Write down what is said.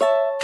you